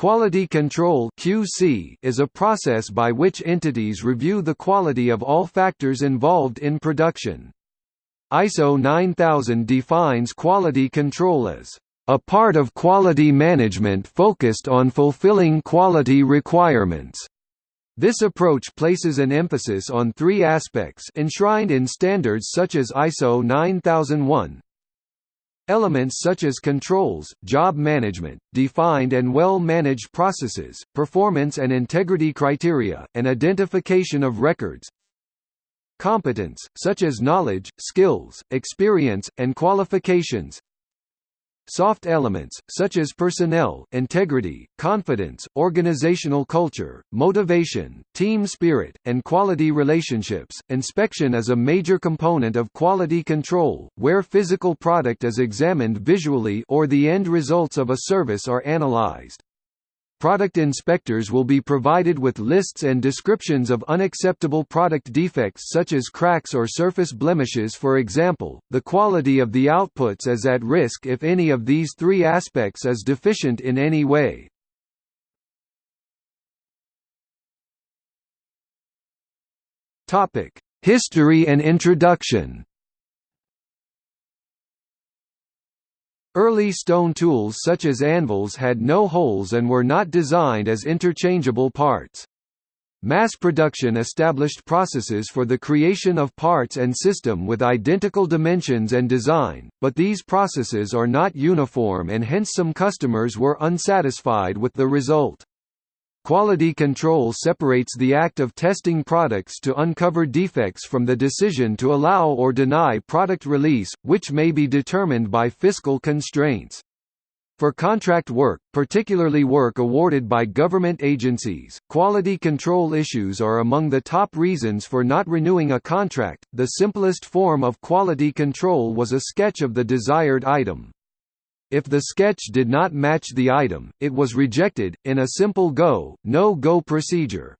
Quality control (QC) is a process by which entities review the quality of all factors involved in production. ISO 9000 defines quality control as a part of quality management focused on fulfilling quality requirements. This approach places an emphasis on three aspects enshrined in standards such as ISO 9001, Elements such as controls, job management, defined and well-managed processes, performance and integrity criteria, and identification of records. Competence, such as knowledge, skills, experience, and qualifications soft elements, such as personnel, integrity, confidence, organizational culture, motivation, team spirit, and quality relationships. Inspection is a major component of quality control, where physical product is examined visually or the end results of a service are analyzed. Product inspectors will be provided with lists and descriptions of unacceptable product defects such as cracks or surface blemishes for example, the quality of the outputs is at risk if any of these three aspects is deficient in any way. History and introduction Early stone tools such as anvils had no holes and were not designed as interchangeable parts. Mass production established processes for the creation of parts and system with identical dimensions and design, but these processes are not uniform and hence some customers were unsatisfied with the result. Quality control separates the act of testing products to uncover defects from the decision to allow or deny product release, which may be determined by fiscal constraints. For contract work, particularly work awarded by government agencies, quality control issues are among the top reasons for not renewing a contract. The simplest form of quality control was a sketch of the desired item. If the sketch did not match the item, it was rejected, in a simple go, no-go procedure.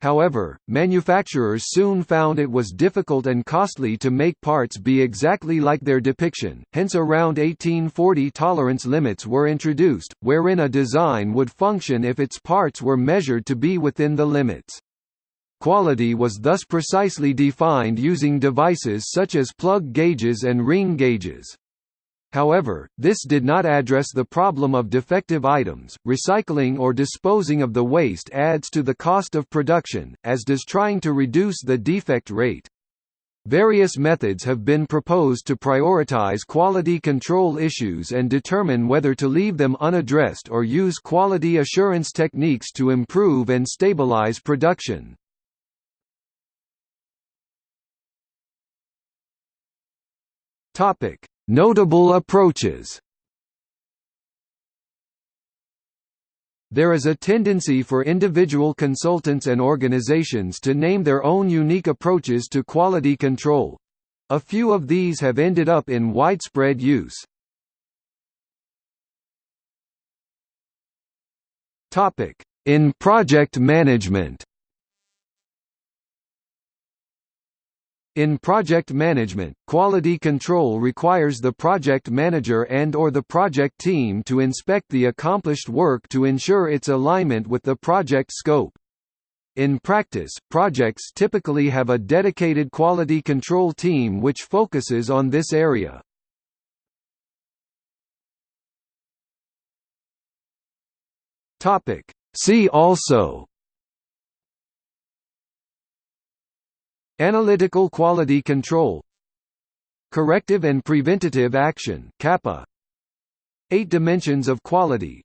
However, manufacturers soon found it was difficult and costly to make parts be exactly like their depiction, hence around 1840 tolerance limits were introduced, wherein a design would function if its parts were measured to be within the limits. Quality was thus precisely defined using devices such as plug gauges and ring gauges. However, this did not address the problem of defective items. Recycling or disposing of the waste adds to the cost of production, as does trying to reduce the defect rate. Various methods have been proposed to prioritize quality control issues and determine whether to leave them unaddressed or use quality assurance techniques to improve and stabilize production. Topic: Notable approaches There is a tendency for individual consultants and organizations to name their own unique approaches to quality control. A few of these have ended up in widespread use. In project management In project management, quality control requires the project manager and or the project team to inspect the accomplished work to ensure its alignment with the project scope. In practice, projects typically have a dedicated quality control team which focuses on this area. See also Analytical quality control. Corrective and preventative action CAPA Eight dimensions of quality.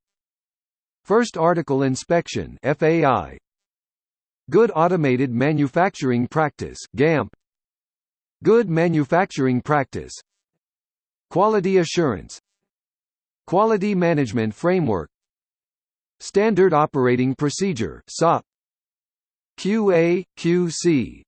First article inspection FAI Good automated manufacturing practice GAMP. Good manufacturing practice. Quality assurance. Quality management framework. Standard operating procedure SOP QA QC